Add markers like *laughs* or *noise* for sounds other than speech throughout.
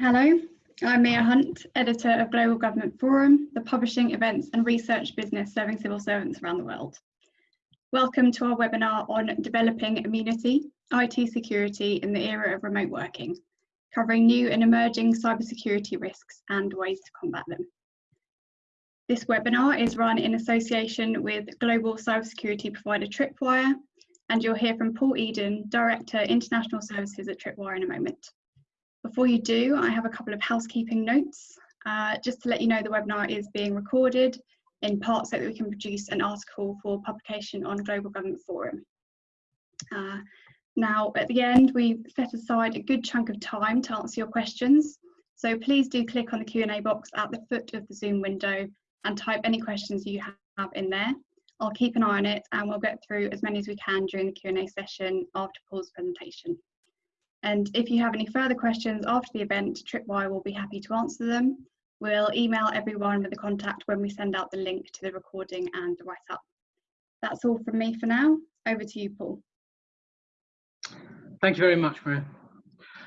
Hello, I'm Mia Hunt, editor of Global Government Forum, the publishing, events and research business serving civil servants around the world. Welcome to our webinar on developing immunity, IT security in the era of remote working, covering new and emerging cybersecurity risks and ways to combat them. This webinar is run in association with global cybersecurity provider Tripwire, and you'll hear from Paul Eden, Director International Services at Tripwire in a moment. Before you do, I have a couple of housekeeping notes. Uh, just to let you know, the webinar is being recorded in part so that we can produce an article for publication on Global Government Forum. Uh, now, at the end, we've set aside a good chunk of time to answer your questions. So please do click on the Q&A box at the foot of the Zoom window and type any questions you have in there. I'll keep an eye on it and we'll get through as many as we can during the Q&A session after Paul's presentation. And if you have any further questions after the event, Tripwire will be happy to answer them. We'll email everyone with the contact when we send out the link to the recording and the write-up. That's all from me for now. Over to you, Paul. Thank you very much, Maria.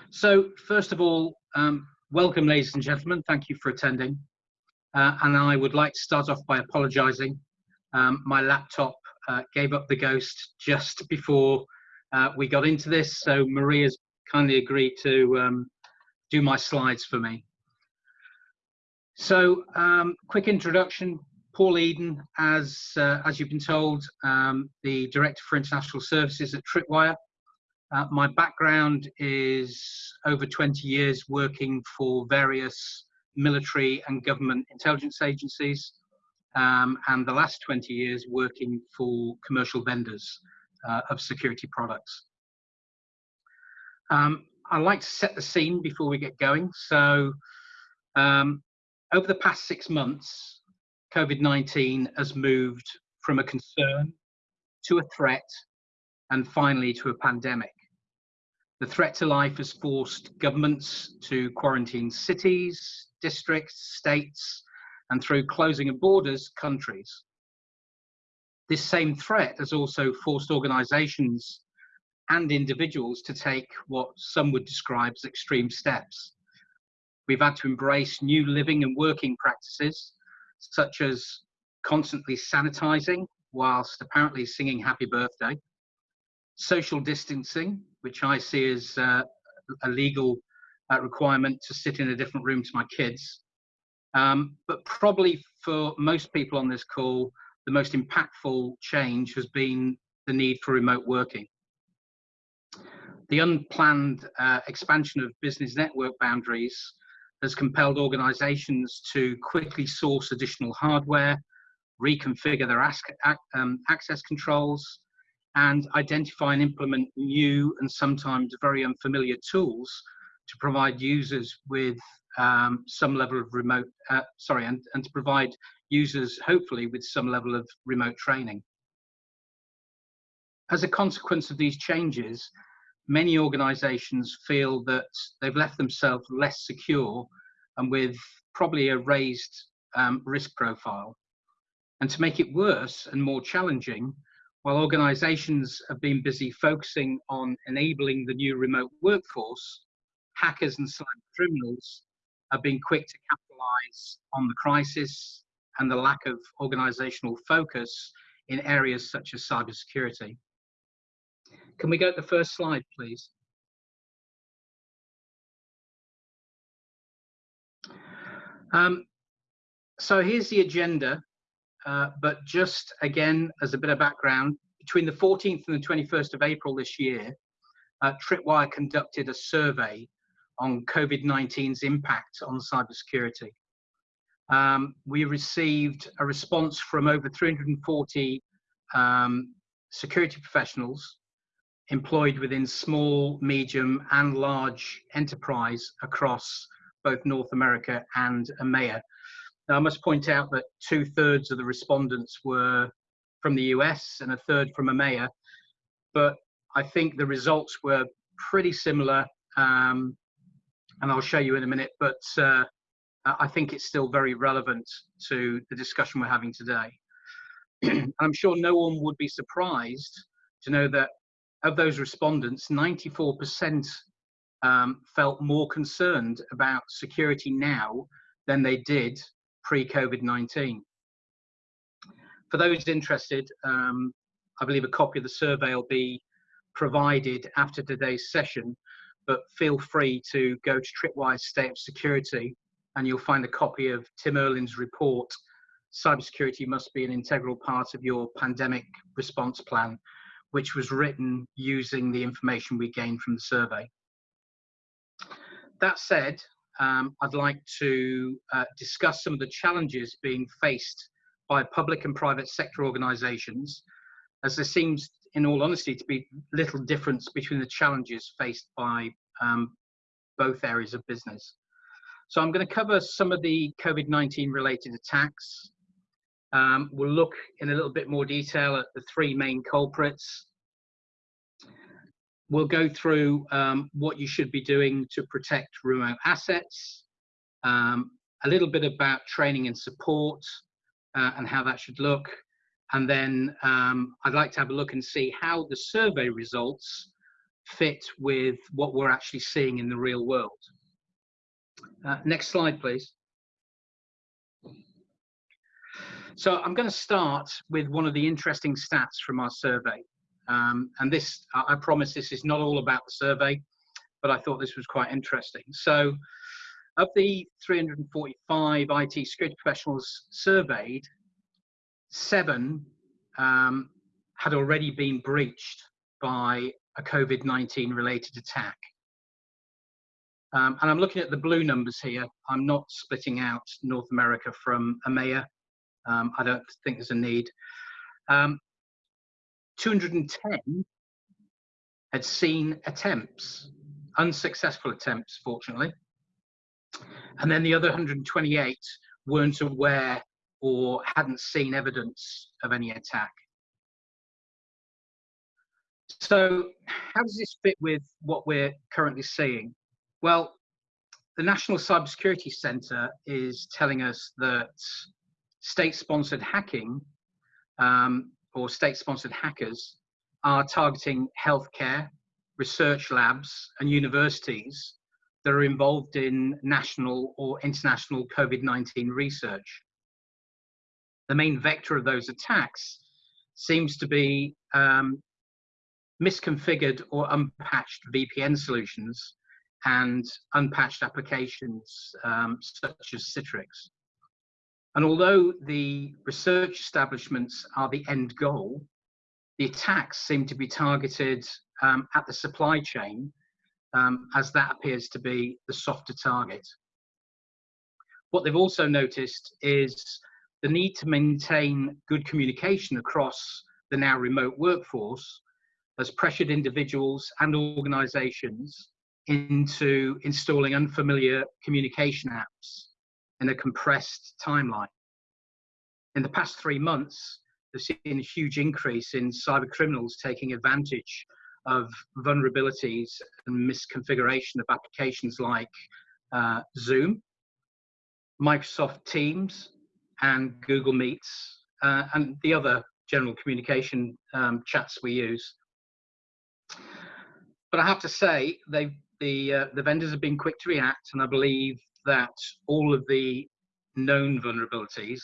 So first of all, um, welcome, ladies and gentlemen. Thank you for attending. Uh, and I would like to start off by apologising. Um, my laptop uh, gave up the ghost just before uh, we got into this, so Maria's kindly agreed to um, do my slides for me. So, um, quick introduction. Paul Eden, as uh, as you've been told, um, the Director for International Services at Tripwire. Uh, my background is over 20 years working for various military and government intelligence agencies, um, and the last 20 years working for commercial vendors uh, of security products. Um, I'd like to set the scene before we get going. So, um, over the past six months, COVID 19 has moved from a concern to a threat and finally to a pandemic. The threat to life has forced governments to quarantine cities, districts, states, and through closing of borders, countries. This same threat has also forced organizations and individuals to take what some would describe as extreme steps. We've had to embrace new living and working practices, such as constantly sanitizing whilst apparently singing happy birthday, social distancing, which I see as uh, a legal uh, requirement to sit in a different room to my kids. Um, but probably for most people on this call, the most impactful change has been the need for remote working. The unplanned uh, expansion of business network boundaries has compelled organizations to quickly source additional hardware, reconfigure their um, access controls, and identify and implement new and sometimes very unfamiliar tools to provide users with um, some level of remote, uh, sorry, and, and to provide users hopefully with some level of remote training. As a consequence of these changes, many organizations feel that they've left themselves less secure and with probably a raised um, risk profile. And to make it worse and more challenging, while organizations have been busy focusing on enabling the new remote workforce, hackers and cyber criminals have been quick to capitalize on the crisis and the lack of organizational focus in areas such as cybersecurity. Can we go to the first slide, please? Um, so here's the agenda, uh, but just again, as a bit of background, between the 14th and the 21st of April this year, uh, Tripwire conducted a survey on COVID-19's impact on cybersecurity. Um, we received a response from over 340 um, security professionals employed within small, medium, and large enterprise across both North America and EMEA. Now, I must point out that two thirds of the respondents were from the US and a third from EMEA, but I think the results were pretty similar, um, and I'll show you in a minute, but uh, I think it's still very relevant to the discussion we're having today. *clears throat* I'm sure no one would be surprised to know that of those respondents, 94% um, felt more concerned about security now than they did pre-COVID-19. For those interested, um, I believe a copy of the survey will be provided after today's session, but feel free to go to Tripwire State of Security and you'll find a copy of Tim Erlin's report, Cybersecurity Must Be an Integral Part of Your Pandemic Response Plan, which was written using the information we gained from the survey. That said, um, I'd like to uh, discuss some of the challenges being faced by public and private sector organisations, as there seems, in all honesty, to be little difference between the challenges faced by um, both areas of business. So I'm going to cover some of the COVID-19 related attacks. Um, we'll look in a little bit more detail at the three main culprits. We'll go through um, what you should be doing to protect remote assets, um, a little bit about training and support uh, and how that should look. And then um, I'd like to have a look and see how the survey results fit with what we're actually seeing in the real world. Uh, next slide, please. So I'm going to start with one of the interesting stats from our survey. Um, and this, I promise this is not all about the survey, but I thought this was quite interesting. So of the 345 IT security professionals surveyed, seven um, had already been breached by a COVID-19 related attack. Um, and I'm looking at the blue numbers here. I'm not splitting out North America from EMEA. Um, I don't think there's a need. Um, 210 had seen attempts, unsuccessful attempts, fortunately. And then the other 128 weren't aware or hadn't seen evidence of any attack. So how does this fit with what we're currently seeing? Well, the National Cybersecurity Centre is telling us that state-sponsored hacking um, or state-sponsored hackers are targeting healthcare, research labs and universities that are involved in national or international COVID-19 research. The main vector of those attacks seems to be um, misconfigured or unpatched VPN solutions and unpatched applications um, such as Citrix. And although the research establishments are the end goal, the attacks seem to be targeted um, at the supply chain um, as that appears to be the softer target. What they've also noticed is the need to maintain good communication across the now remote workforce has pressured individuals and organizations into installing unfamiliar communication apps in a compressed timeline. In the past three months, they've seen a huge increase in cyber criminals taking advantage of vulnerabilities and misconfiguration of applications like uh, Zoom, Microsoft Teams, and Google Meets, uh, and the other general communication um, chats we use. But I have to say, they've the uh, the vendors have been quick to react, and I believe that all of the known vulnerabilities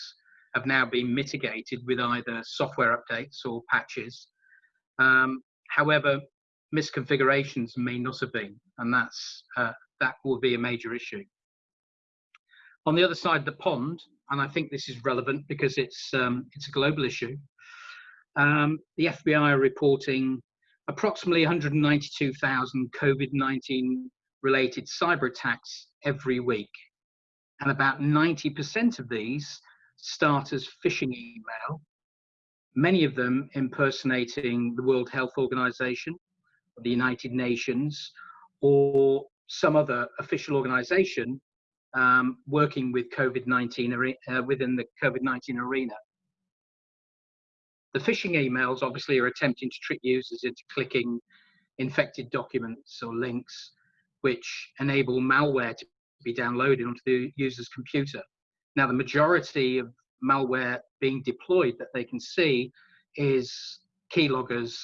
have now been mitigated with either software updates or patches. Um, however, misconfigurations may not have been, and that's uh, that will be a major issue. On the other side of the pond, and I think this is relevant because it's um, it's a global issue. Um, the FBI are reporting approximately 192,000 COVID-19 related cyber attacks every week. And about 90% of these start as phishing email, many of them impersonating the World Health Organization, the United Nations, or some other official organization um, working with COVID-19 uh, within the COVID-19 arena. The phishing emails obviously are attempting to trick users into clicking infected documents or links, which enable malware to be downloaded onto the user's computer. Now, the majority of malware being deployed that they can see is keyloggers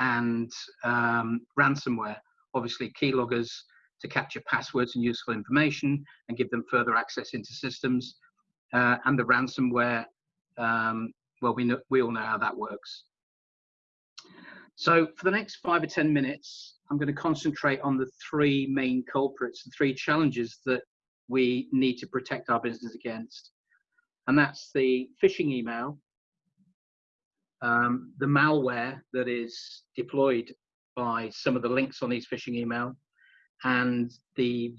and um, ransomware. Obviously, keyloggers to capture passwords and useful information and give them further access into systems. Uh, and the ransomware, um, well, we, know, we all know how that works. So for the next five or 10 minutes, I'm going to concentrate on the three main culprits, the three challenges that we need to protect our business against. And that's the phishing email, um, the malware that is deployed by some of the links on these phishing email, and the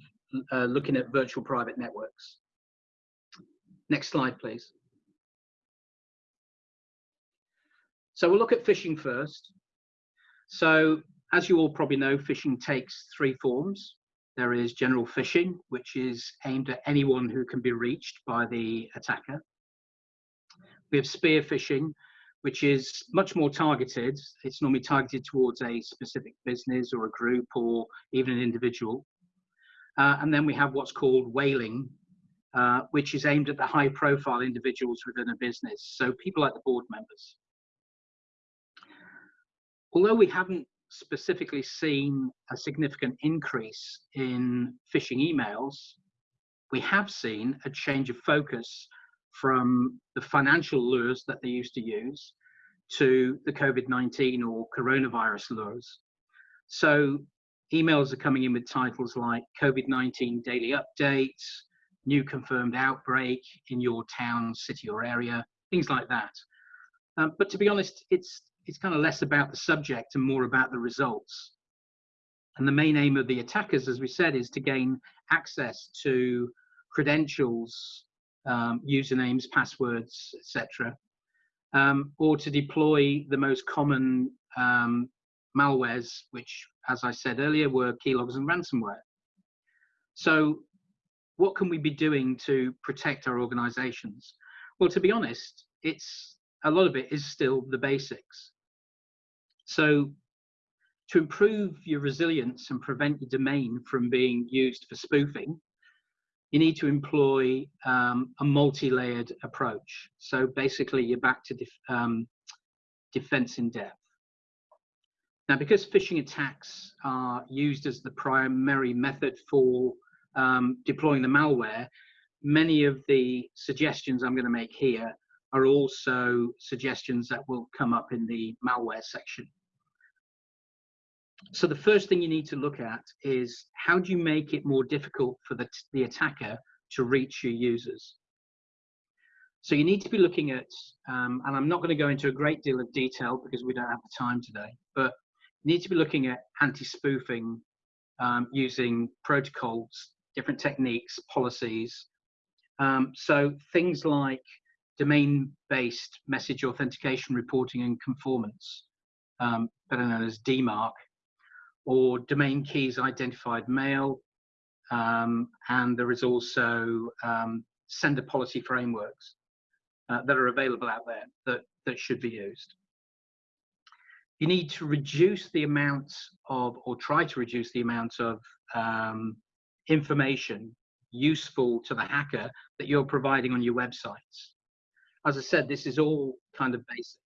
uh, looking at virtual private networks. Next slide, please. So we'll look at phishing first. So as you all probably know, phishing takes three forms. There is general phishing, which is aimed at anyone who can be reached by the attacker. We have spear phishing, which is much more targeted. It's normally targeted towards a specific business or a group or even an individual. Uh, and then we have what's called whaling, uh, which is aimed at the high profile individuals within a business. So people like the board members. Although we haven't specifically seen a significant increase in phishing emails, we have seen a change of focus from the financial lures that they used to use to the COVID-19 or coronavirus lures. So emails are coming in with titles like COVID-19 daily updates, new confirmed outbreak in your town, city or area, things like that. Um, but to be honest, it's, it's kind of less about the subject and more about the results. And the main aim of the attackers, as we said, is to gain access to credentials um, usernames, passwords, etc., um, or to deploy the most common um, malwares, which, as I said earlier, were keyloggers and ransomware. So, what can we be doing to protect our organizations? Well, to be honest, it's a lot of it is still the basics. So, to improve your resilience and prevent your domain from being used for spoofing, you need to employ um, a multi-layered approach. So basically, you're back to def um, defense in depth. Now, because phishing attacks are used as the primary method for um, deploying the malware, many of the suggestions I'm going to make here are also suggestions that will come up in the malware section. So the first thing you need to look at is how do you make it more difficult for the, the attacker to reach your users? So you need to be looking at, um, and I'm not going to go into a great deal of detail because we don't have the time today, but you need to be looking at anti-spoofing um, using protocols, different techniques, policies. Um, so things like domain-based message authentication reporting and conformance, um, better known as DMARC, or domain keys identified mail. Um, and there is also um, sender policy frameworks uh, that are available out there that, that should be used. You need to reduce the amount of, or try to reduce the amount of um, information useful to the hacker that you're providing on your websites. As I said, this is all kind of basic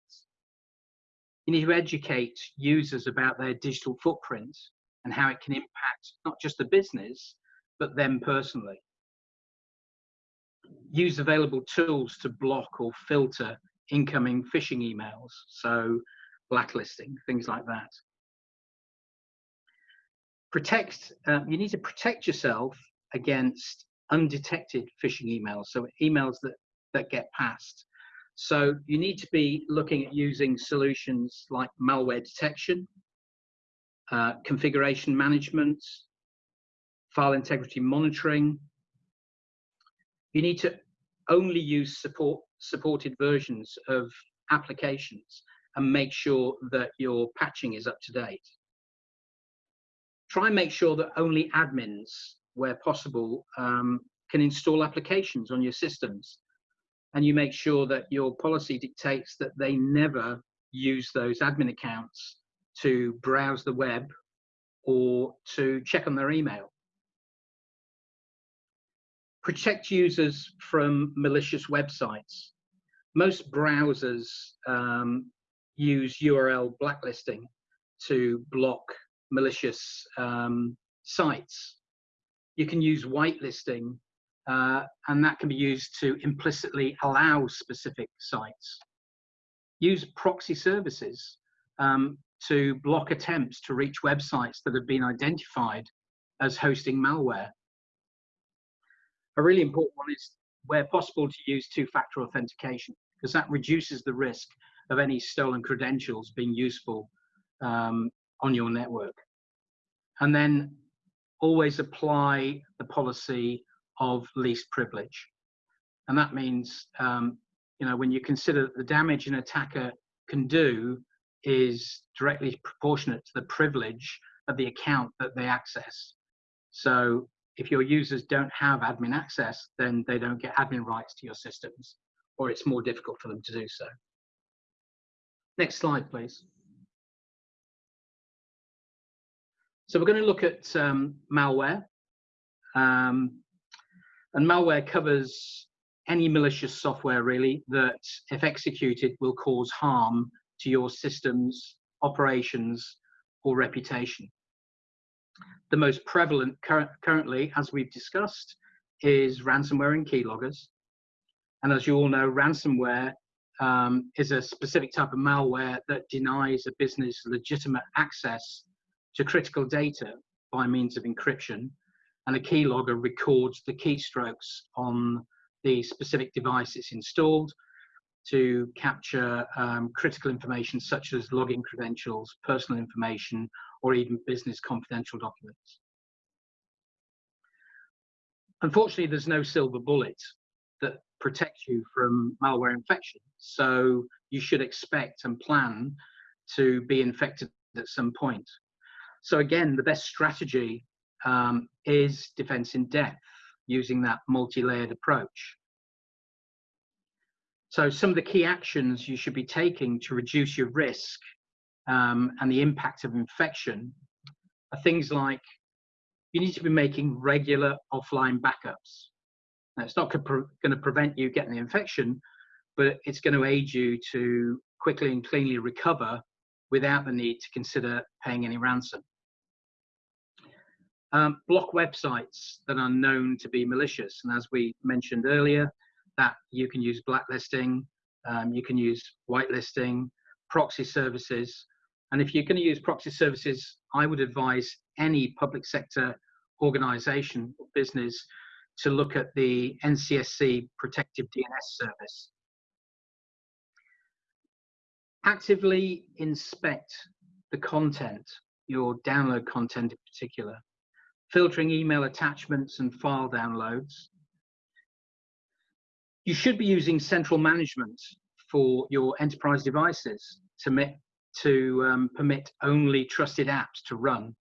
you need to educate users about their digital footprint and how it can impact not just the business, but them personally. Use available tools to block or filter incoming phishing emails, so blacklisting, things like that. Protect, uh, you need to protect yourself against undetected phishing emails, so emails that, that get passed. So you need to be looking at using solutions like malware detection, uh, configuration management, file integrity monitoring. You need to only use support supported versions of applications and make sure that your patching is up to date. Try and make sure that only admins, where possible, um, can install applications on your systems and you make sure that your policy dictates that they never use those admin accounts to browse the web or to check on their email. Protect users from malicious websites. Most browsers um, use URL blacklisting to block malicious um, sites. you can use whitelisting, uh, and that can be used to implicitly allow specific sites. Use proxy services um, to block attempts to reach websites that have been identified as hosting malware. A really important one is where possible to use two-factor authentication because that reduces the risk of any stolen credentials being useful um, on your network. And then always apply the policy of least privilege. And that means, um, you know, when you consider that the damage an attacker can do is directly proportionate to the privilege of the account that they access. So if your users don't have admin access, then they don't get admin rights to your systems, or it's more difficult for them to do so. Next slide, please. So we're going to look at um, malware. Um, and malware covers any malicious software, really, that if executed will cause harm to your systems, operations, or reputation. The most prevalent cur currently, as we've discussed, is ransomware and keyloggers. And as you all know, ransomware um, is a specific type of malware that denies a business legitimate access to critical data by means of encryption. And a keylogger records the keystrokes on the specific device it's installed to capture um, critical information such as login credentials, personal information, or even business confidential documents. Unfortunately, there's no silver bullet that protects you from malware infection. So you should expect and plan to be infected at some point. So again, the best strategy um, is defense in depth using that multi-layered approach. So some of the key actions you should be taking to reduce your risk um, and the impact of infection are things like you need to be making regular offline backups. Now, it's not going to prevent you getting the infection, but it's going to aid you to quickly and cleanly recover without the need to consider paying any ransom. Um, block websites that are known to be malicious. And as we mentioned earlier, that you can use blacklisting, um, you can use whitelisting, proxy services. And if you're going to use proxy services, I would advise any public sector organization or business to look at the NCSC protective DNS service. Actively inspect the content, your download content in particular, filtering email attachments and file downloads, you should be using central management for your enterprise devices to, to um, permit only trusted apps to run.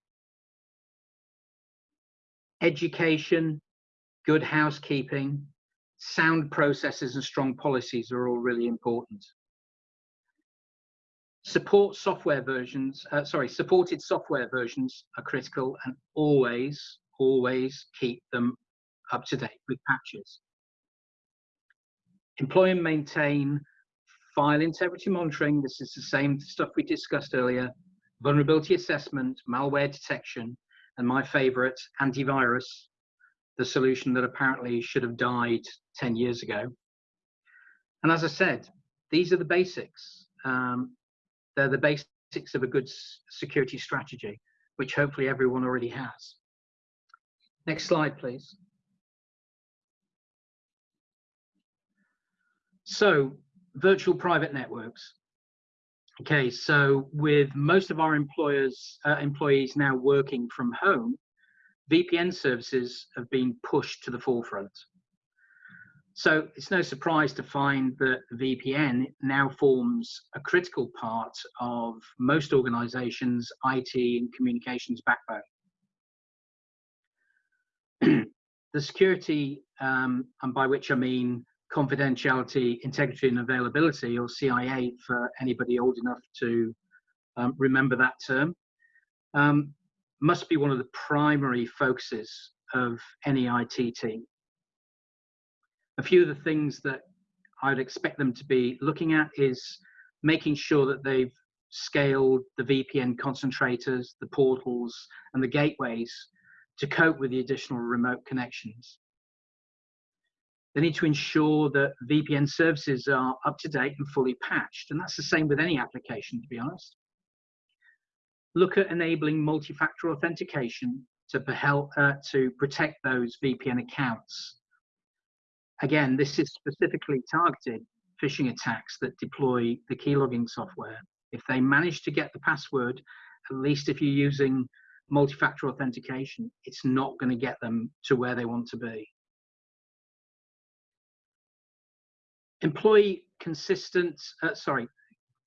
Education, good housekeeping, sound processes and strong policies are all really important. Support software versions, uh, sorry, supported software versions are critical and always, always keep them up to date with patches. Employ and maintain file integrity monitoring. This is the same stuff we discussed earlier. Vulnerability assessment, malware detection, and my favorite, antivirus, the solution that apparently should have died 10 years ago. And as I said, these are the basics. Um, they're the basics of a good security strategy, which hopefully everyone already has. Next slide, please. So virtual private networks. Okay, so with most of our employers, uh, employees now working from home, VPN services have been pushed to the forefront. So it's no surprise to find that VPN now forms a critical part of most organizations' IT and communications backbone. *clears throat* the security, um, and by which I mean confidentiality, integrity, and availability, or CIA for anybody old enough to um, remember that term, um, must be one of the primary focuses of any IT team. A few of the things that I'd expect them to be looking at is making sure that they've scaled the VPN concentrators, the portals, and the gateways to cope with the additional remote connections. They need to ensure that VPN services are up to date and fully patched. And that's the same with any application, to be honest. Look at enabling multi-factor authentication to, help, uh, to protect those VPN accounts. Again, this is specifically targeted phishing attacks that deploy the keylogging software. If they manage to get the password, at least if you're using multi-factor authentication, it's not going to get them to where they want to be. Employee consistent, uh, sorry,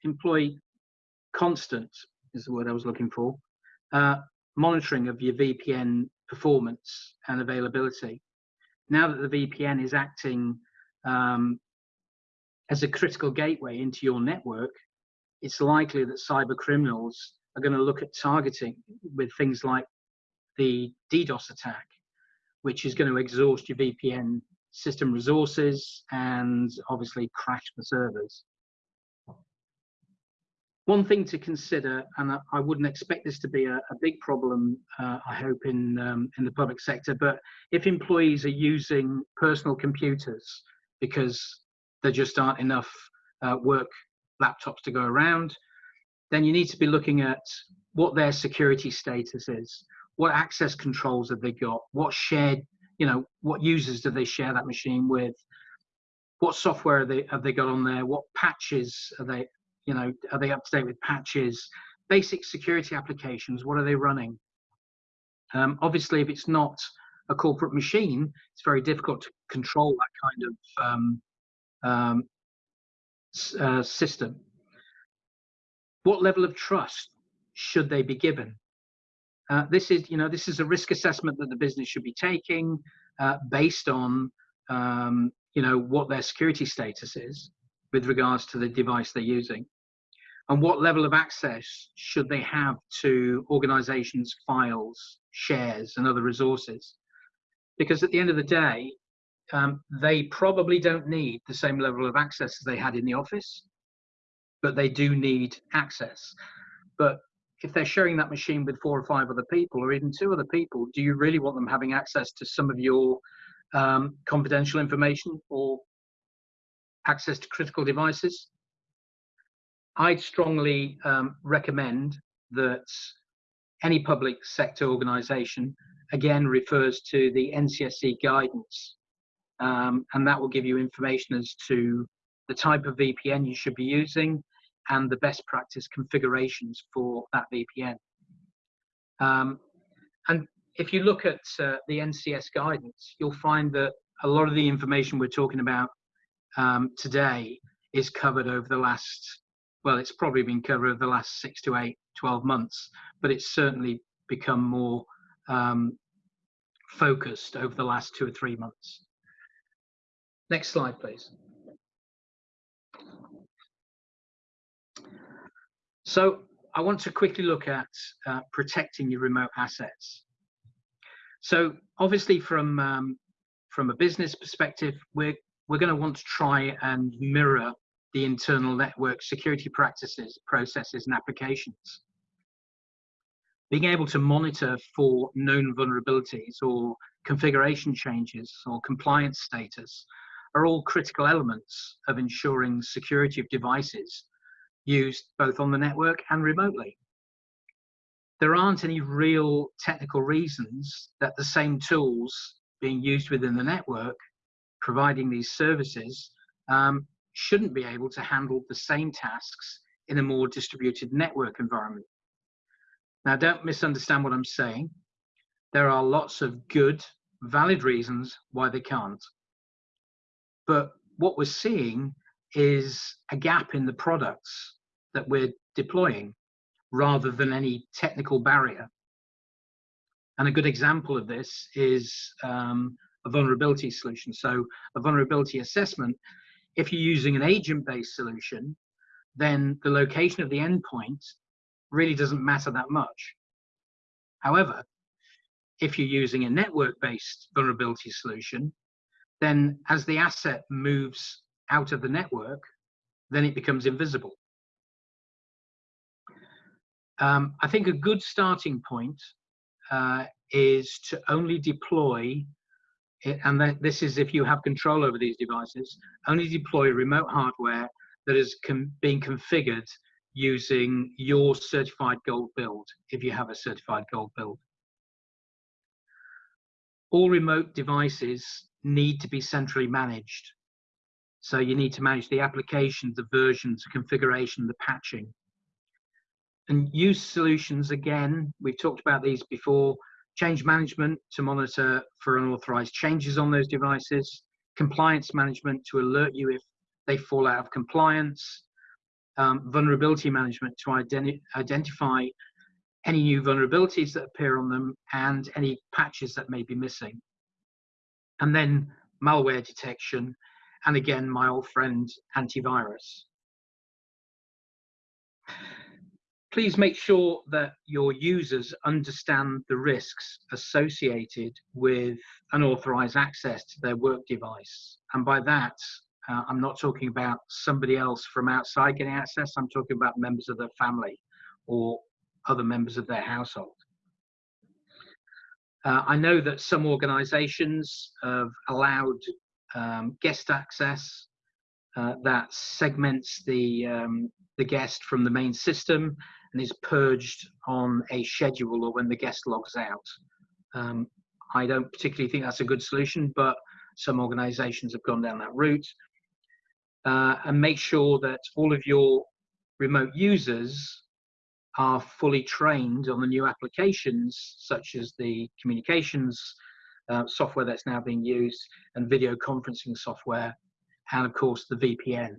employee constant is the word I was looking for. Uh, monitoring of your VPN performance and availability. Now that the VPN is acting um, as a critical gateway into your network, it's likely that cyber criminals are going to look at targeting with things like the DDoS attack, which is going to exhaust your VPN system resources and obviously crash the servers. One thing to consider, and I wouldn't expect this to be a, a big problem, uh, I hope, in, um, in the public sector, but if employees are using personal computers because there just aren't enough uh, work laptops to go around, then you need to be looking at what their security status is, what access controls have they got, what shared, you know, what users do they share that machine with, what software have they, have they got on there, what patches are they, you know, are they up to date with patches, basic security applications, what are they running? Um, obviously, if it's not a corporate machine, it's very difficult to control that kind of um, um, uh, system. What level of trust should they be given? Uh, this is, you know, this is a risk assessment that the business should be taking uh, based on, um, you know, what their security status is with regards to the device they're using, and what level of access should they have to organizations' files, shares, and other resources. Because at the end of the day, um, they probably don't need the same level of access as they had in the office, but they do need access. But if they're sharing that machine with four or five other people, or even two other people, do you really want them having access to some of your um, confidential information or access to critical devices? I'd strongly um, recommend that any public sector organization again refers to the NCSC guidance um, and that will give you information as to the type of VPN you should be using and the best practice configurations for that VPN. Um, and if you look at uh, the NCS guidance, you'll find that a lot of the information we're talking about um, today is covered over the last, well, it's probably been covered over the last six to eight, 12 months, but it's certainly become more um, focused over the last two or three months. Next slide, please. So I want to quickly look at uh, protecting your remote assets. So obviously from, um, from a business perspective, we're, we're going to want to try and mirror the internal network security practices, processes, and applications. Being able to monitor for known vulnerabilities or configuration changes or compliance status are all critical elements of ensuring security of devices used both on the network and remotely. There aren't any real technical reasons that the same tools being used within the network, providing these services, um, shouldn't be able to handle the same tasks in a more distributed network environment. Now, don't misunderstand what I'm saying. There are lots of good, valid reasons why they can't. But what we're seeing is a gap in the products that we're deploying rather than any technical barrier. And a good example of this is um, a vulnerability solution. So a vulnerability assessment, if you're using an agent-based solution, then the location of the endpoint really doesn't matter that much. However, if you're using a network-based vulnerability solution, then as the asset moves out of the network, then it becomes invisible. Um, I think a good starting point uh, is to only deploy, and this is if you have control over these devices, only deploy remote hardware that is being configured using your certified gold build, if you have a certified gold build. All remote devices need to be centrally managed. So you need to manage the applications, the versions, the configuration, the patching. And use solutions, again, we've talked about these before, change management to monitor for unauthorized changes on those devices, compliance management to alert you if they fall out of compliance, um, vulnerability management to identi identify any new vulnerabilities that appear on them and any patches that may be missing. And then malware detection and again, my old friend, antivirus. Please make sure that your users understand the risks associated with unauthorized access to their work device. And by that, uh, I'm not talking about somebody else from outside getting access, I'm talking about members of their family or other members of their household. Uh, I know that some organizations have allowed um, guest access uh, that segments the, um, the guest from the main system and is purged on a schedule or when the guest logs out. Um, I don't particularly think that's a good solution, but some organizations have gone down that route. Uh, and make sure that all of your remote users are fully trained on the new applications, such as the communications uh, software that's now being used and video conferencing software, and of course the VPN.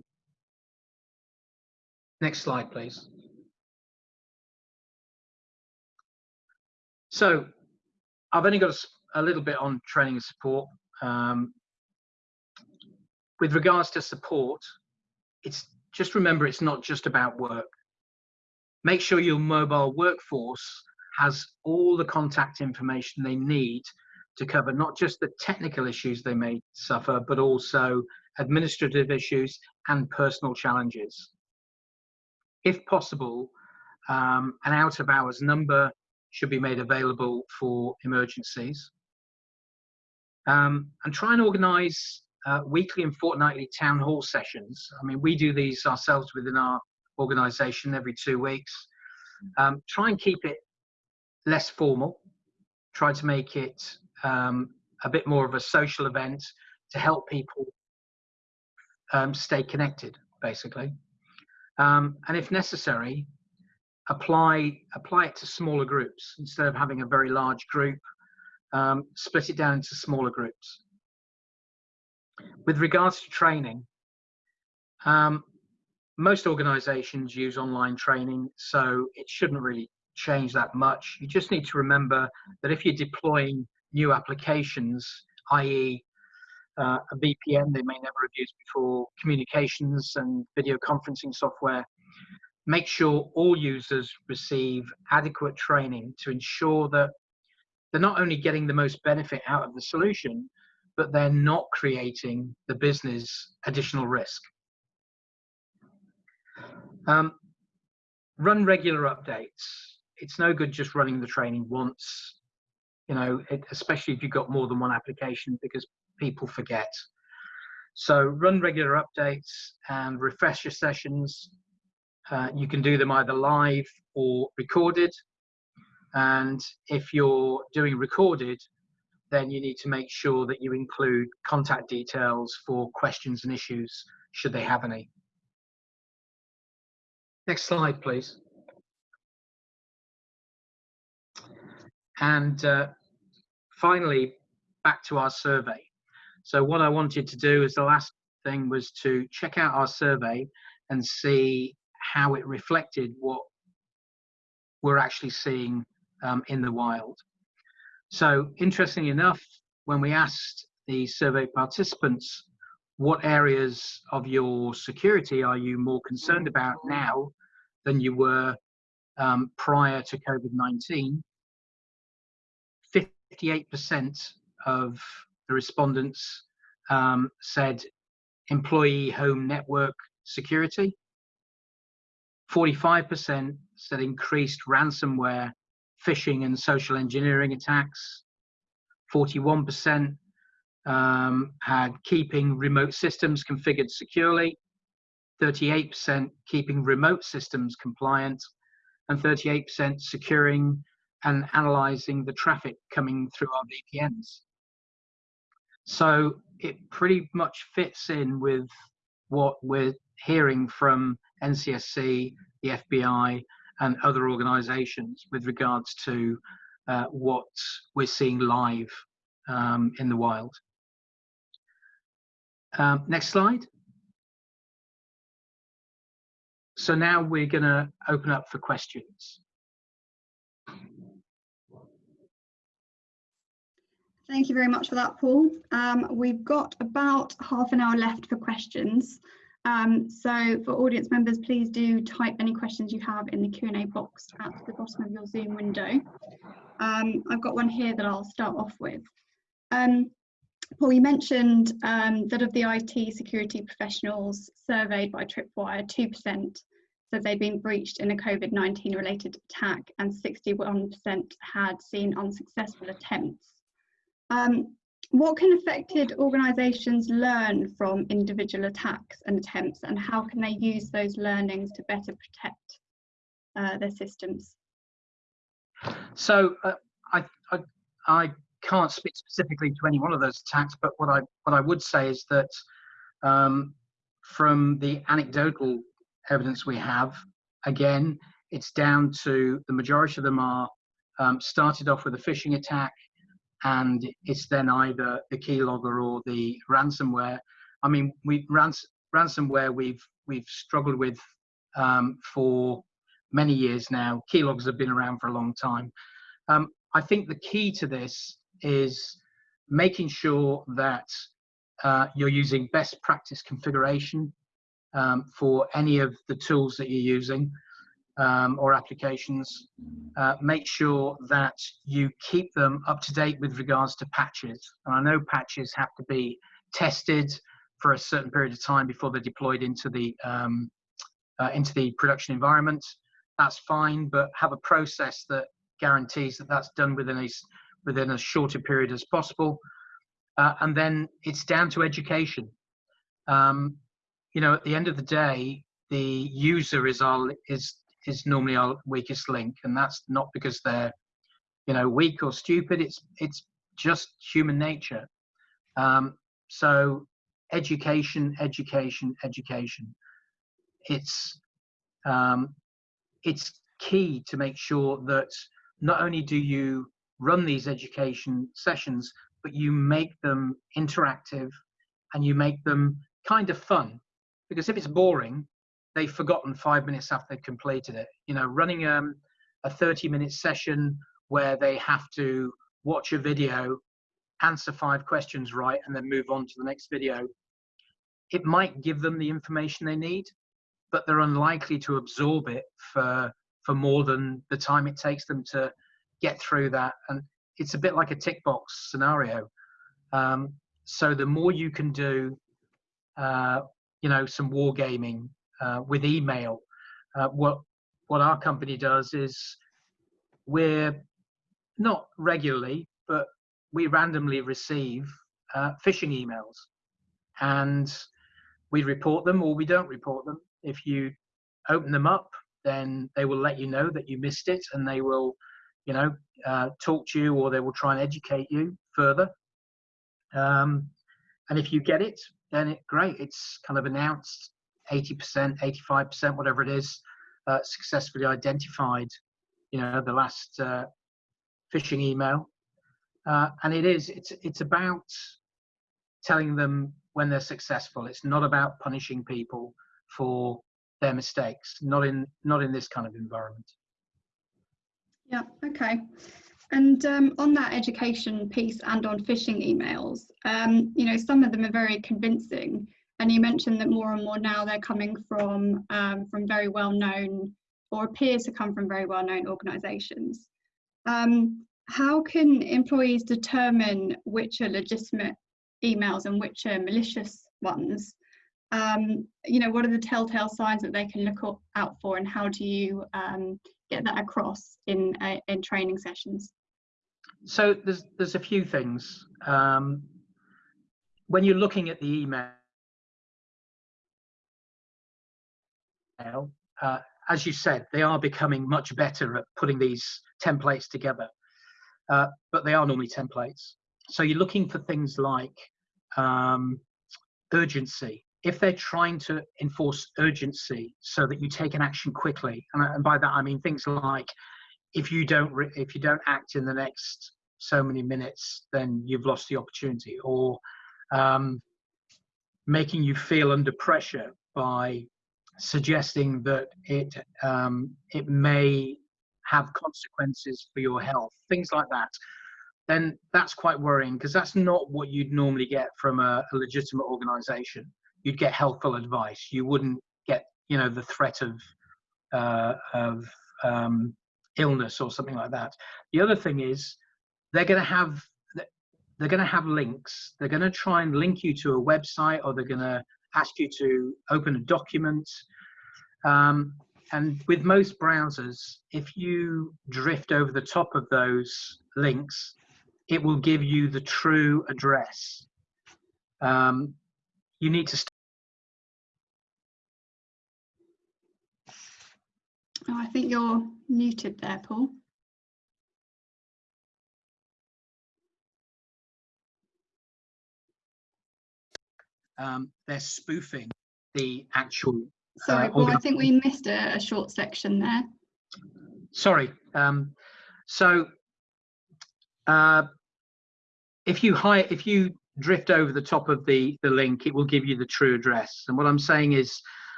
Next slide, please. So I've only got a, a little bit on training and support. Um, with regards to support, it's just remember it's not just about work. Make sure your mobile workforce has all the contact information they need to cover not just the technical issues they may suffer, but also administrative issues and personal challenges. If possible, um, an out of hours number should be made available for emergencies. Um, and try and organize uh, weekly and fortnightly town hall sessions. I mean, we do these ourselves within our organization every two weeks. Um, try and keep it less formal. Try to make it um, a bit more of a social event to help people um, stay connected, basically. Um, and if necessary, apply apply it to smaller groups instead of having a very large group. Um, split it down into smaller groups. With regards to training, um, most organizations use online training, so it shouldn't really change that much. You just need to remember that if you're deploying new applications, i.e. Uh, a VPN they may never have used before, communications and video conferencing software, make sure all users receive adequate training to ensure that they're not only getting the most benefit out of the solution, but they're not creating the business additional risk. Um, run regular updates. It's no good just running the training once you know, it, especially if you've got more than one application because people forget. So run regular updates and refresh your sessions. Uh, you can do them either live or recorded. And if you're doing recorded, then you need to make sure that you include contact details for questions and issues should they have any. Next slide, please. And uh, finally, back to our survey. So what I wanted to do as the last thing was to check out our survey and see how it reflected what we're actually seeing um, in the wild. So interestingly enough, when we asked the survey participants, what areas of your security are you more concerned about now than you were um, prior to COVID-19? 58% of the respondents um, said employee home network security. 45% said increased ransomware phishing and social engineering attacks. 41% um, had keeping remote systems configured securely, 38% keeping remote systems compliant, and 38% securing and analyzing the traffic coming through our VPNs. So it pretty much fits in with what we're hearing from NCSC, the FBI, and other organizations with regards to uh, what we're seeing live um, in the wild. Um, next slide. So now we're going to open up for questions. Thank you very much for that, Paul. Um, we've got about half an hour left for questions. Um, so for audience members, please do type any questions you have in the Q&A box at the bottom of your Zoom window. Um, I've got one here that I'll start off with. Um, Paul, you mentioned um, that of the IT security professionals surveyed by Tripwire, 2% said they'd been breached in a COVID-19 related attack and 61% had seen unsuccessful attempts. Um, what can affected organisations learn from individual attacks and attempts and how can they use those learnings to better protect uh, their systems? So uh, I, I, I can't speak specifically to any one of those attacks, but what I what I would say is that um, from the anecdotal evidence we have, again, it's down to the majority of them are um, started off with a phishing attack, and it's then either the keylogger or the ransomware. I mean, we rans ransomware we've we've struggled with um, for many years now. Keyloggers have been around for a long time. Um, I think the key to this is making sure that uh, you're using best practice configuration um, for any of the tools that you're using um, or applications. Uh, make sure that you keep them up to date with regards to patches. And I know patches have to be tested for a certain period of time before they're deployed into the um, uh, into the production environment. That's fine, but have a process that guarantees that that's done within a within a period as possible. Uh, and then it's down to education. Um, you know, at the end of the day, the user is our is is normally our weakest link, and that's not because they're you know weak or stupid. It's it's just human nature. Um, so education, education, education. It's um, it's key to make sure that not only do you run these education sessions, but you make them interactive and you make them kind of fun. Because if it's boring, they've forgotten five minutes after they've completed it. You know, running um, a 30 minute session where they have to watch a video, answer five questions right, and then move on to the next video, it might give them the information they need, but they're unlikely to absorb it for for more than the time it takes them to get through that. And it's a bit like a tick box scenario. Um, so the more you can do, uh, you know, some wargaming uh, with email, uh, what what our company does is we're not regularly, but we randomly receive uh, phishing emails, and we report them or we don't report them. If you open them up, then they will let you know that you missed it, and they will you know, uh, talk to you or they will try and educate you further. Um, and if you get it, then it great. It's kind of announced 80%, 85%, whatever it is, uh, successfully identified, you know, the last uh, phishing email. Uh, and it is, it's, it's about telling them when they're successful. It's not about punishing people for their mistakes, not in, not in this kind of environment. Yeah, okay. And um, on that education piece and on phishing emails, um, you know, some of them are very convincing. And you mentioned that more and more now they're coming from um, from very well known or appears to come from very well known organisations. Um, how can employees determine which are legitimate emails and which are malicious ones? Um, you know, what are the telltale signs that they can look out for, and how do you um, get that across in uh, in training sessions? So there's there's a few things. Um, when you're looking at the email, uh, as you said, they are becoming much better at putting these templates together, uh, but they are normally templates. So you're looking for things like um, urgency. If they're trying to enforce urgency so that you take an action quickly, and, and by that I mean things like if you don't if you don't act in the next so many minutes, then you've lost the opportunity, or um, making you feel under pressure by suggesting that it um, it may have consequences for your health, things like that, then that's quite worrying because that's not what you'd normally get from a, a, legitimate organization. You'd get helpful advice. You wouldn't get, you know, the threat of uh, of um, illness or something like that. The other thing is they're going to have they're going to have links. They're going to try and link you to a website or they're going to ask you to open a document. Um, and with most browsers, if you drift over the top of those links, it will give you the true address. Um, you need to. Oh, I think you're muted there, Paul. Um, they're spoofing the actual. Sorry, uh, I think we missed a, a short section there. Sorry. Um, so uh, if you hire, if you drift over the top of the the link, it will give you the true address. And what I'm saying is,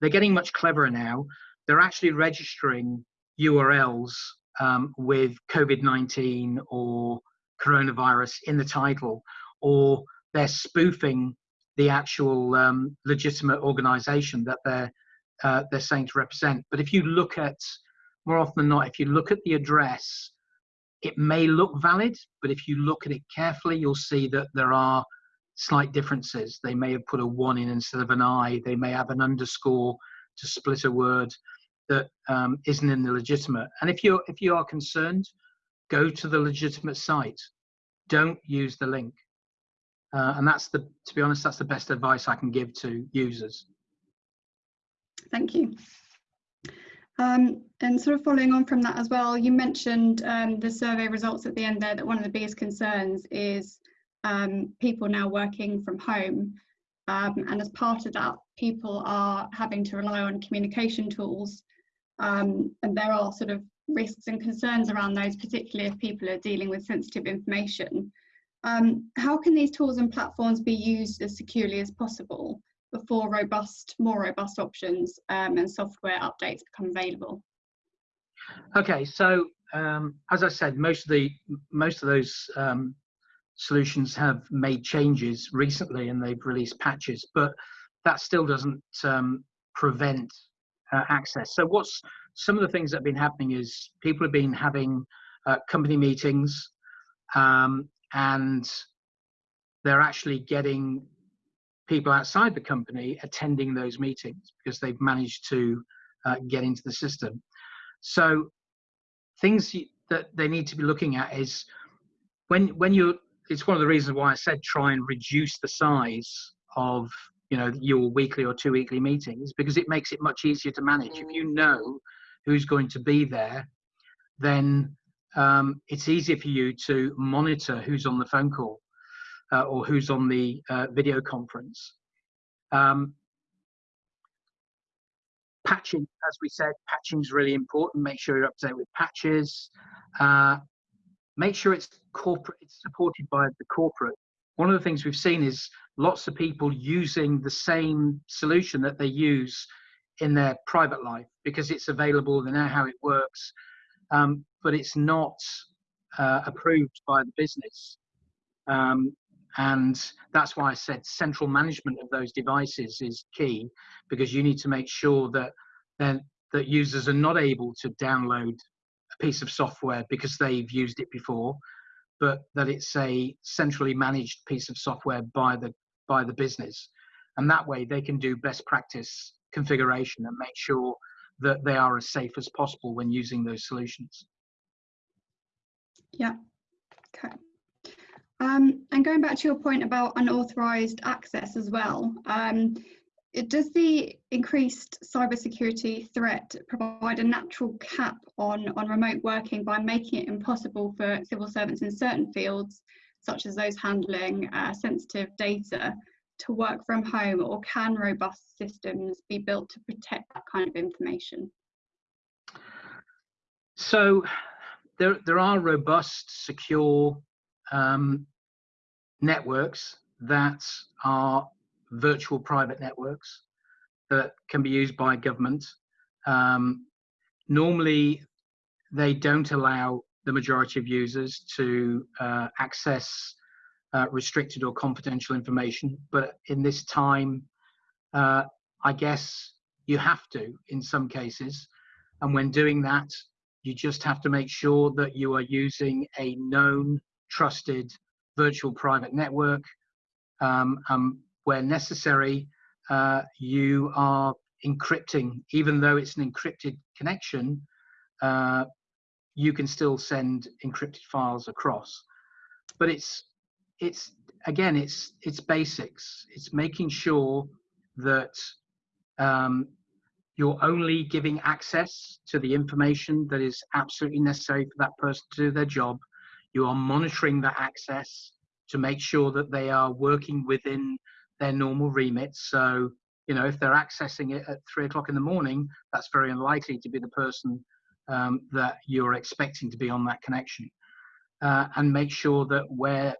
they're getting much cleverer now. They're actually registering URLs um, with COVID-19 or coronavirus in the title, or they're spoofing the actual um, legitimate organization that they're uh, they're saying to represent. But if you look at more often than not, if you look at the address, it may look valid, but if you look at it carefully, you'll see that there are slight differences. They may have put a one in instead of an I. They may have an underscore to split a word that um, not in the legitimate. And if you if you are concerned, go to the legitimate site. Don't use the link. Uh, and that's the, to be honest, that's the best advice I can give to users. Thank you. Um, and sort of following on from that as well, you mentioned um, the survey results at the end there that one of the biggest concerns is um, people now working from home. Um, and as part of that, people are having to rely on communication tools. Um, and there are sort of risks and concerns around those, particularly if people are dealing with sensitive information. Um, how can these tools and platforms be used as securely as possible before robust, more robust options um, and software updates become available? Okay, so um, as I said, most of the most of those um, solutions have made changes recently and they've released patches, but that still doesn't um, prevent uh, access. So what's some of the things that have been happening is people have been having uh, company meetings um, and they're actually getting people outside the company attending those meetings because they've managed to uh, get into the system. So things that they need to be looking at is when when you're it's one of the reasons why I said try and reduce the size of you know your weekly or two weekly meetings because it makes it much easier to manage. If you know who's going to be there, then um, it's easier for you to monitor who's on the phone call uh, or who's on the uh, video conference. Um, patching, as we said, patching is really important. Make sure you're up to date with patches. Uh, make sure it's corporate, it's supported by the corporate. One of the things we've seen is lots of people using the same solution that they use in their private life because it's available, they know how it works, um, but it's not uh, approved by the business. Um, and that's why I said central management of those devices is key because you need to make sure that then that users are not able to download a piece of software because they've used it before, but that it's a centrally managed piece of software by the by the business. And that way they can do best practice configuration and make sure that they are as safe as possible when using those solutions. Yeah. Okay. Um, and going back to your point about unauthorized access as well, um, it, does the increased cybersecurity threat provide a natural cap on, on remote working by making it impossible for civil servants in certain fields, such as those handling uh, sensitive data, to work from home, or can robust systems be built to protect that kind of information? So there, there are robust, secure um, networks that are virtual private networks that can be used by government. Um, normally, they don't allow the majority of users to uh, access uh, restricted or confidential information. But in this time, uh, I guess you have to in some cases. And when doing that, you just have to make sure that you are using a known, trusted virtual private network. Um, um, where necessary, uh, you are encrypting, even though it's an encrypted connection, uh, you can still send encrypted files across. But it's it's again it's it's basics. It's making sure that um, you're only giving access to the information that is absolutely necessary for that person to do their job. You are monitoring that access to make sure that they are working within their normal remit So, you know, if they're accessing it at three o'clock in the morning, that's very unlikely to be the person um, that you're expecting to be on that connection. Uh, and make sure that where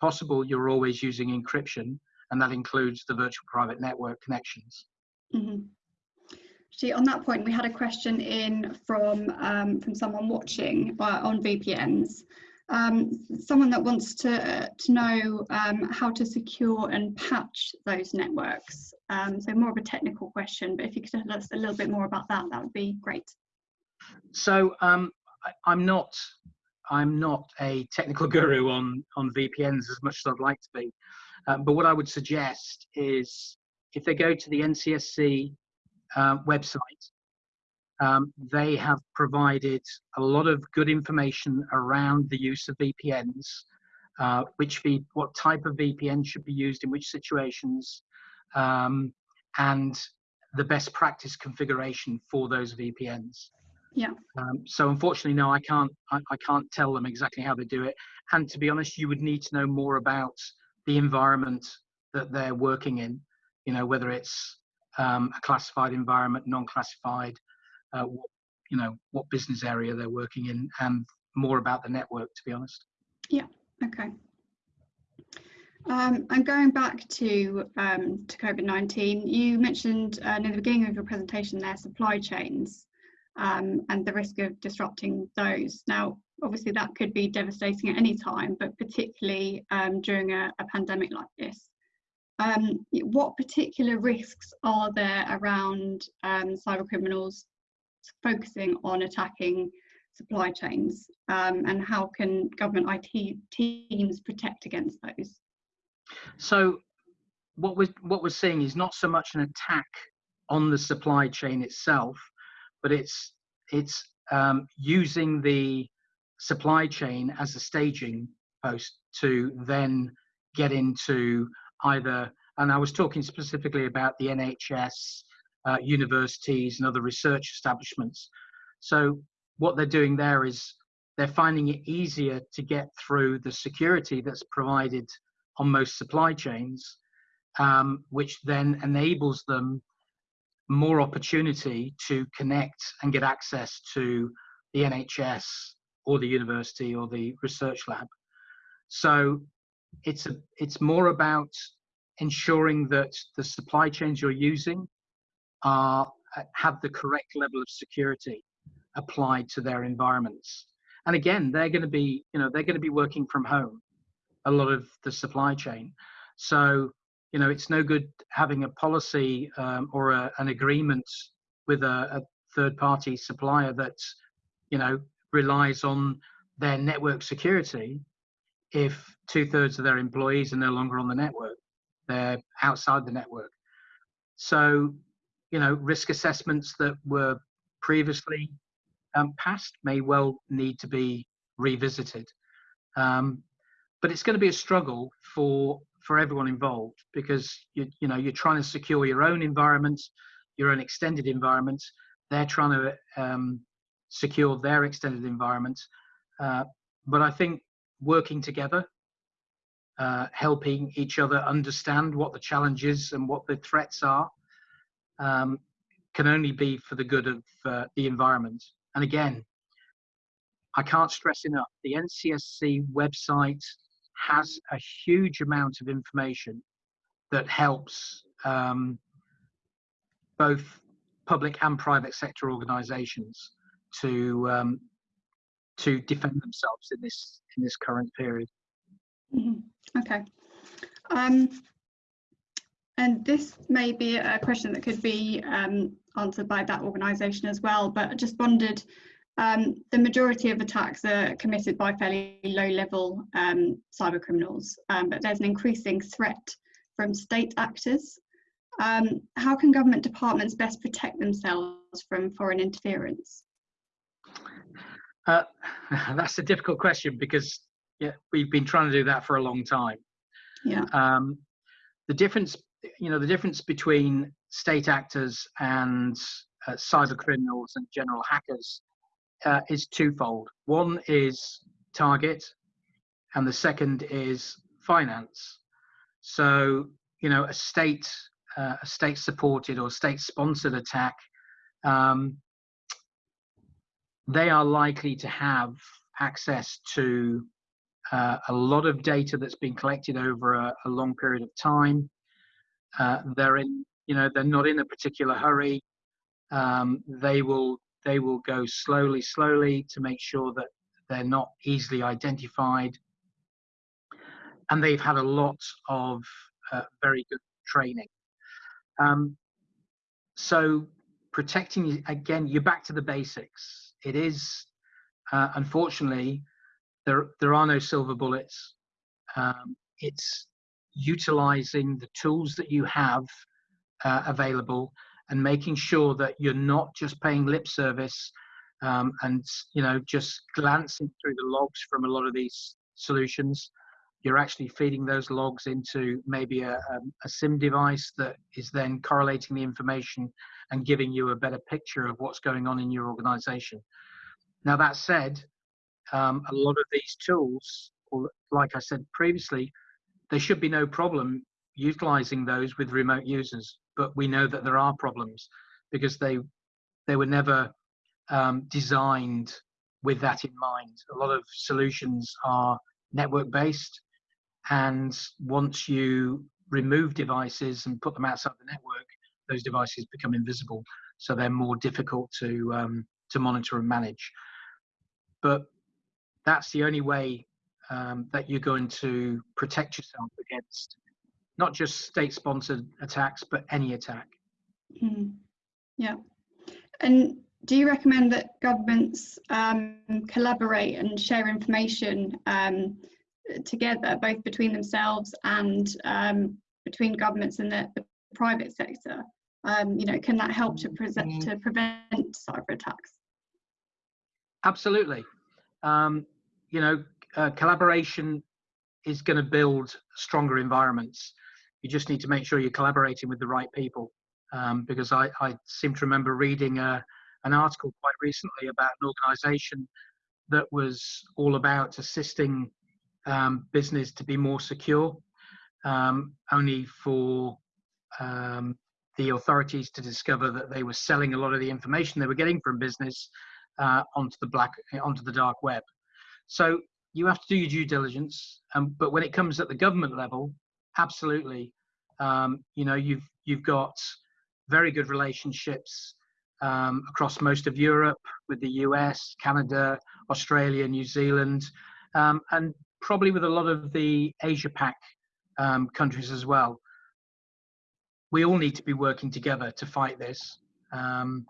possible, you're always using encryption, and that includes the virtual private network connections. Mm-hmm. See, on that point, we had a question in from um, from someone watching uh, on VPNs. Um, someone that wants to uh, to know um, how to secure and patch those networks. Um, so more of a technical question, but if you could tell us a little bit more about that, that would be great. So um, I, am not I'm not a technical *laughs* guru on on VPNs as much as I'd like to be, uh, but what I would suggest is if they go to the NCSC uh, website, um, they have provided a lot of good information around the use of VPNs, uh, which v, what type of VPN should be used in which situations, um, and the best practice configuration for those VPNs. Yeah. Um, so unfortunately, no, I can't. I, I, can't tell them exactly how they do it. And to be honest, you would need to know more about the environment that they're working in. You know, whether it's um, a classified environment, non-classified, uh, what, you know, what business area they're working in, and more about the network. To be honest. Yeah. Okay. Um, and going back to um, to COVID nineteen, you mentioned uh, in the beginning of your presentation there supply chains um, and the risk of disrupting those. Now, obviously, that could be devastating at any time, but particularly um, during a, a, pandemic like this. Um, what particular risks are there around um, cyber criminals focusing on attacking supply chains, um, and how can government IT teams protect against those? So, what we're what we're seeing is not so much an attack on the supply chain itself, but it's it's um, using the supply chain as a staging post to then get into either and i was talking specifically about the nhs uh, universities and other research establishments. So what they're doing there is they're finding it easier to get through the security that's provided on most supply chains um, which then enables them more opportunity to connect and get access to the NHS or the university or the research lab. So it's a, it's more about ensuring that the supply chains you're using are have the correct level of security applied to their environments. And again, they're going to be, you know, they're going to be working from home, a lot of the supply chain. So you know, it's no good having a policy um, or a, an agreement with a, a third-party supplier that, you know, relies on their network security if two-thirds of their employees are no longer on the network. They're outside the network. So, you know, risk assessments that were previously um, passed may well need to be revisited. Um, but it's going to be a struggle for for everyone involved because you you know you're trying to secure your own environment, your own extended environment. They're trying to um, secure their extended environment. Uh, but I think working together, uh, helping each other understand what the challenges and what the threats are, um, can only be for the good of uh, the environment. And again, I can't stress enough the NCSC website has a huge amount of information that helps um, both public and private sector organizations to um, to defend themselves in this in this current period. Mm -hmm. Okay. Um, and this may be a question that could be um, answered by that organisation as well, but I just wondered, um, the majority of attacks are committed by fairly low-level um, cyber criminals, um, but there's an increasing threat from state actors. Um, how can government departments best protect themselves from foreign interference? Uh, *laughs* that's a difficult question because yeah, we've been trying to do that for a long time. Yeah. Um, the difference you know the difference between state actors and uh, cyber criminals and general hackers uh, is twofold. One is target, and the second is finance. So you know a state uh, a state supported or state sponsored attack, um, they are likely to have access to uh, a lot of data that's been collected over a, a long period of time. Uh, they're in, you know, they're not in a particular hurry. Um, they will they will go slowly, slowly to make sure that they're not easily identified. And they've had a lot of uh, very good training. Um, so protecting again, you're back to the basics. It is uh, unfortunately there there are no silver bullets. Um, it's utilizing the tools that you have uh, available and making sure that you're not just paying lip service um, and you know just glancing through the logs from a lot of these solutions. You're actually feeding those logs into maybe a, a, a, SIEM device that is then correlating the information and giving you a better picture of what's going on in your organization. Now that said um, a lot of these tools like i said previously there should be no problem utilizing those with remote users, but we know that there are problems because they they were never um, designed with that in mind. A lot of solutions are network based, and once you remove devices and put them outside the network, those devices become invisible, so they're more difficult to um, to monitor and manage. But that's the only way um, that you're going to protect yourself against not just state sponsored attacks, but any attack. Mm. Yeah. And do you recommend that governments um, collaborate and share information um, together, both between themselves and um, between governments and the, the private sector? Um, you know, can that help to, pre- mm. to prevent cyber attacks? Absolutely. Um, you know, uh, collaboration is going to build stronger environments. You just need to make sure you're collaborating with the right people. Um, because I, I, seem to remember reading a, uh, an article quite recently about an organization that was all about assisting um, business to be more secure, um, only for um, the authorities to discover that they were selling a lot of the information they were getting from business uh, onto the black onto the dark web. So you have to do your due diligence. Um, but when it comes at the government level, absolutely, um, you know, you've you've got very good relationships um, across most of Europe with the US, Canada, Australia, New Zealand, um, and probably with a lot of the Asia Pac um, countries as well. We all need to be working together to fight this. Um,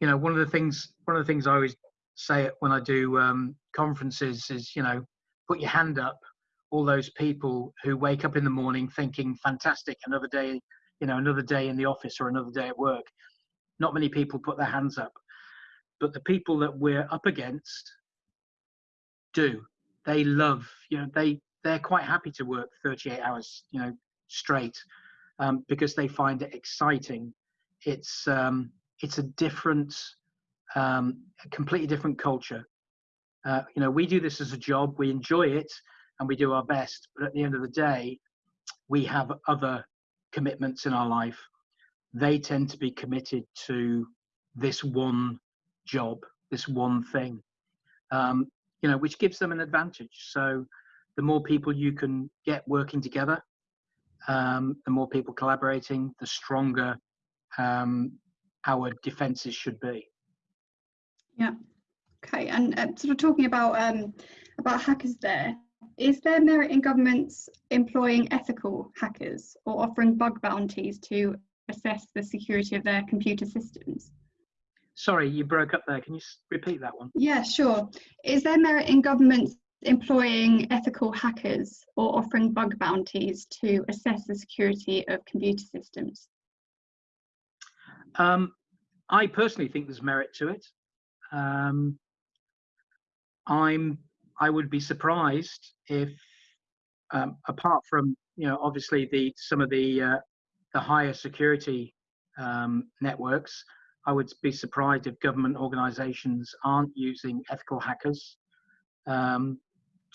you know, one of the things one of the things I always say when I do um, conferences is, you know, put your hand up. All those people who wake up in the morning thinking, fantastic, another day, you know, another day in the office or another day at work. not many people put their hands up. But the people that we're up against do. They love, you know, they they're quite happy to work 38 hours, you know, straight um, because they find it exciting. It's um, it's a different, um, a completely different culture. Uh, you know, we do this as a job. We enjoy it and we do our best. But at the end of the day, we have other commitments in our life. They tend to be committed to this one job, this one thing, um, you know, which gives them an advantage. So the more people you can get working together, um, the more people collaborating, the stronger um, our defences should be. Yeah. Okay. And uh, sort of talking about um, about hackers there, is there merit in governments employing ethical hackers or offering bug bounties to assess the security of their computer systems? Sorry, you broke up there. Can you repeat that one? Yeah, sure. Is there merit in governments employing ethical hackers or offering bug bounties to assess the security of computer systems? Um, I personally think there's merit to it. Um, I'm I would be surprised if, um, apart from you know obviously the some of the uh, the higher security um, networks, I would be surprised if government organisations aren't using ethical hackers um,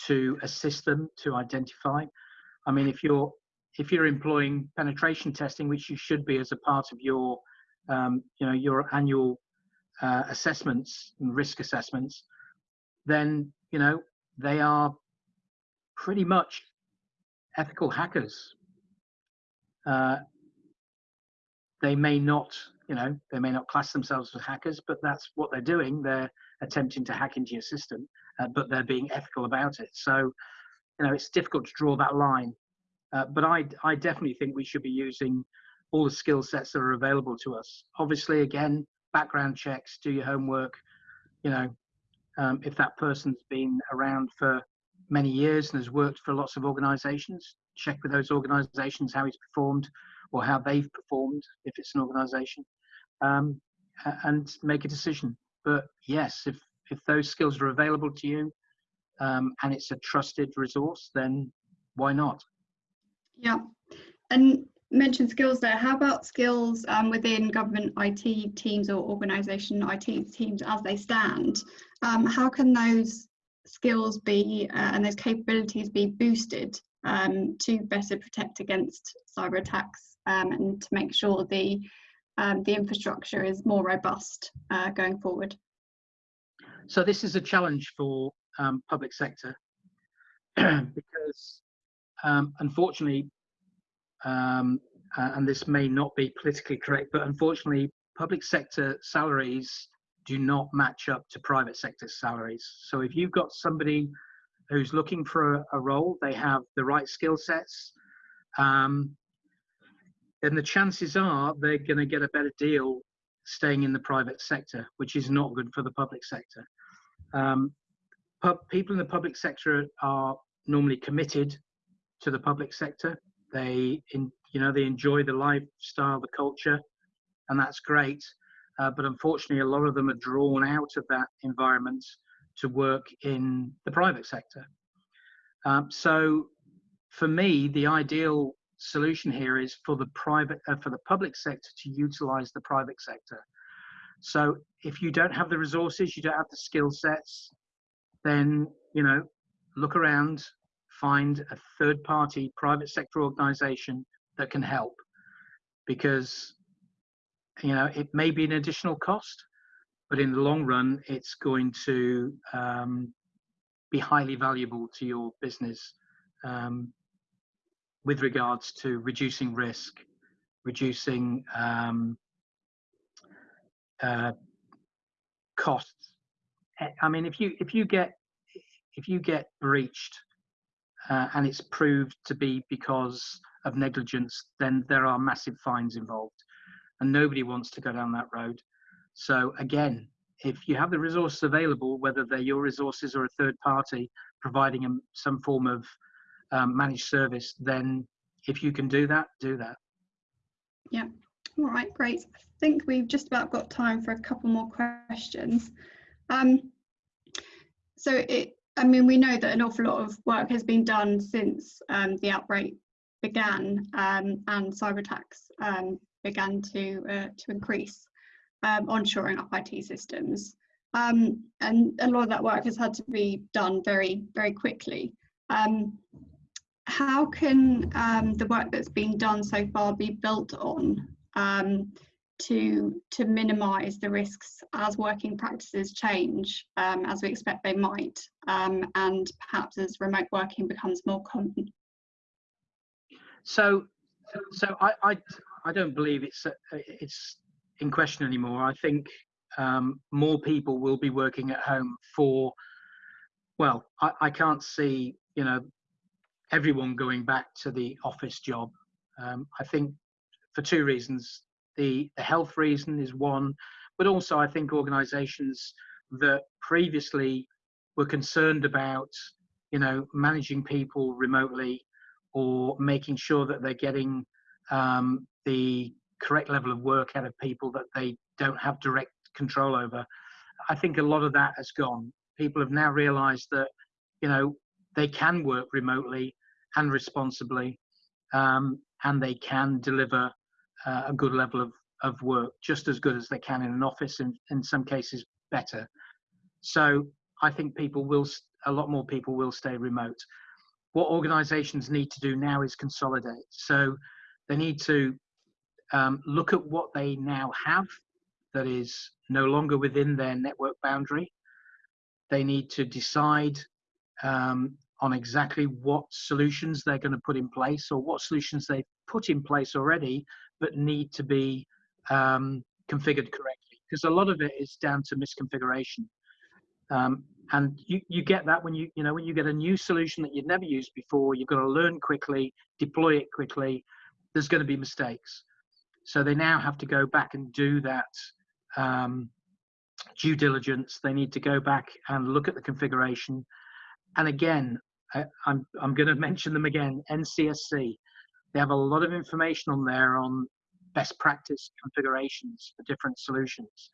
to assist them to identify. I mean, if you're if you're employing penetration testing, which you should be as a part of your um, you know your annual uh, assessments and risk assessments, then you know they are pretty much ethical hackers. Uh, they may not, you know, they may not class themselves as hackers, but that's what they're doing. They're attempting to hack into your system, uh, but they're being ethical about it. So, you know, it's difficult to draw that line. Uh, but I, I definitely think we should be using all the skill sets that are available to us. Obviously, again, background checks, do your homework. You know, um, if that person's been around for many years and has worked for lots of organizations, check with those organizations how he's performed or how they've performed if it's an organization um, and make a decision. But yes, if, if those skills are available to you um, and it's a trusted resource, then why not? Yeah. And mentioned skills there. How about skills um, within government IT teams or organisation IT teams as they stand? Um, how can those skills be uh, and those capabilities be boosted um, to better protect against cyber attacks um, and to make sure the um, the infrastructure is more robust uh, going forward? So this is a challenge for um, public sector *clears throat* because unfortunately um, and this may not be politically correct, but unfortunately, public sector salaries do not match up to private sector salaries. So if you've got somebody who's looking for a, role, they have the right skill sets, um, then the chances are they're going to get a better deal staying in the private sector, which is not good for the public sector. Um, people in the public sector are normally committed to the public sector. They in, you know they enjoy the lifestyle, the culture, and that's great. Uh, but unfortunately, a lot of them are drawn out of that environment to work in the private sector. Um, so, for me, the ideal solution here is for the private uh, for the public sector to utilize the private sector. So, if you don't have the resources, you don't have the skill sets, then you know look around find a third party private sector organization that can help. Because you know it may be an additional cost but in the long run it's going to um, be highly valuable to your business um, with regards to reducing risk reducing um, uh, costs. I mean if you if you get if you get breached uh, and it's proved to be because of negligence, then there are massive fines involved. And nobody wants to go down that road. So, again, if you have the resources available, whether they're your resources or a third party providing them some form of um, managed service, then if you can do that, do that. Yeah. All right, great. I think we've just about got time for a couple more questions. Um, so it, I mean, we know that an awful lot of work has been done since um, the outbreak began um, and cyber attacks um, began to uh, to increase um, onshoring up IT systems. Um, and a lot of that work has had to be done very, very quickly. Um, how can the work that's been done so far be built on to to minimise the risks as working practices change, um, as we expect they might, um, and perhaps as remote working becomes more common? So, so I I, I don't believe it's it's in question anymore. I think um, more people will be working at home for. Well, I, I can't see you know everyone going back to the office job. Um, I think for two reasons. The, the health reason is one, but also I think organizations that previously were concerned about, you know, managing people remotely or making sure that they're getting um, the correct level of work out of people that they don't have direct control over. I think a lot of that has gone. People have now realized that, you know, they can work remotely and responsibly, um, and they can deliver uh, a good level of, of work, just as good as they can in an office, and in some cases better. So I think people will, a lot more people will stay remote. What organizations need to do now is consolidate. So they need to um, look at what they now have that is no longer within their network boundary. They need to decide um, on exactly what solutions they're going to put in place or what solutions they've put in place already but need to be um, configured correctly because a lot of it is down to misconfiguration. Um, and you, you get that when you you know when you get a new solution that you've never used before you've got to learn quickly deploy it quickly there's going to be mistakes. So they now have to go back and do that um, due diligence. They need to go back and look at the configuration. And again I, I'm, I'm going *laughs* to mention them again NCSC they have a lot of information on there on best practice configurations for different solutions.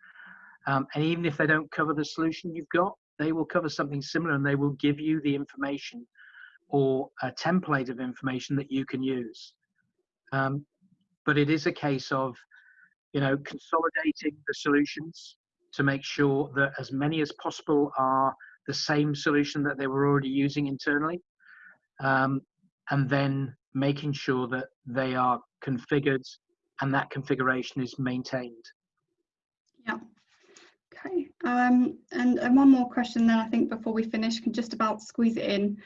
Um, and even if they don't cover the solution you've got, they will cover something similar and they will give you the information or a template of information that you can use. Um, but it is a case of, you know, consolidating the solutions to make sure that as many as possible are the same solution that they were already using internally. Um, and then making sure that they are configured and that configuration is maintained. Yeah. Okay. Um, and, and one more question then I think before we finish, can just about squeeze it in.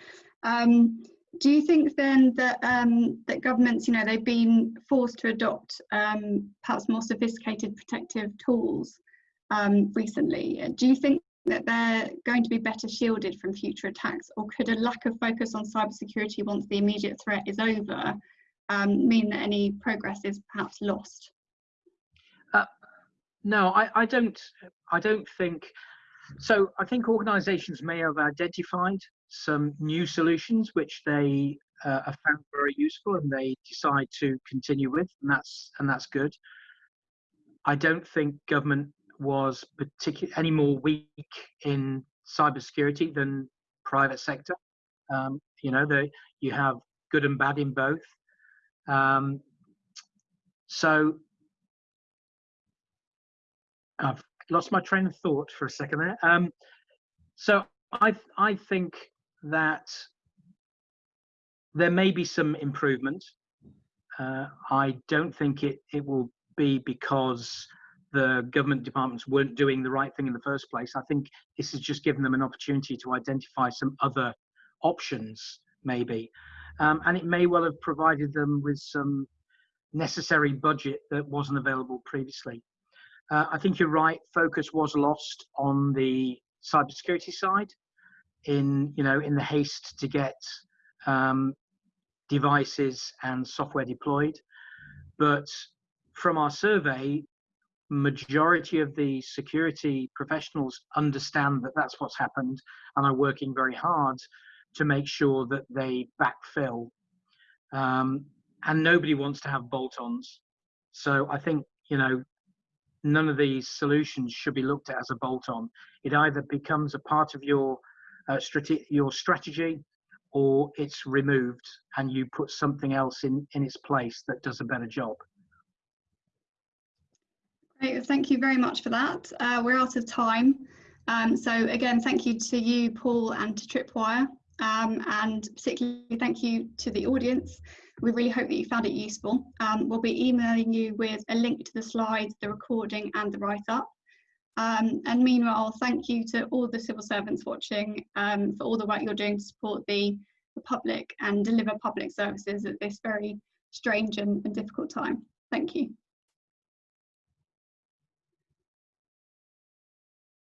Um, do you think then that um, that governments, you know, they've been forced to adopt um, perhaps more sophisticated protective tools um, recently? Do you think that they're going to be better shielded from future attacks, or could a lack of focus on cybersecurity once the immediate threat is over um, mean that any progress is perhaps lost? Uh, no, I, I don't. I don't think. So I think organisations may have identified some new solutions which they uh, have found very useful, and they decide to continue with, and that's and that's good. I don't think government was particularly any more weak in cybersecurity than private sector. Um, you know, the, you have good and bad in both. Um, so I've lost my train of thought for a second there. Um, so I I think that there may be some improvement. Uh, I don't think it it will be because the government departments weren't doing the right thing in the first place. I think this has just given them an opportunity to identify some other options, maybe. Um, and it may well have provided them with some necessary budget that wasn't available previously. Uh, I think you're right. Focus was lost on the cybersecurity side, in you know in the haste to get um, devices and software deployed. But from our survey, majority of the security professionals understand that that's what's happened and are working very hard to make sure that they backfill. Um, and nobody wants to have bolt-ons. So I think, you know, none of these solutions should be looked at as a bolt-on. It either becomes a part of your uh, strate- your strategy or it's removed and you put something else in, in its place that does a better job. Great, thank you very much for that. Uh, we're out of time. Um, so again, thank you to you, Paul, and to Tripwire. Um, and particularly thank you to the audience. We really hope that you found it useful. Um, we'll be emailing you with a link to the slides, the recording and the write-up. Um, and meanwhile, thank you to all the civil servants watching um, for all the work you're doing to support the, the public and deliver public services at this very strange and, and difficult time. Thank you.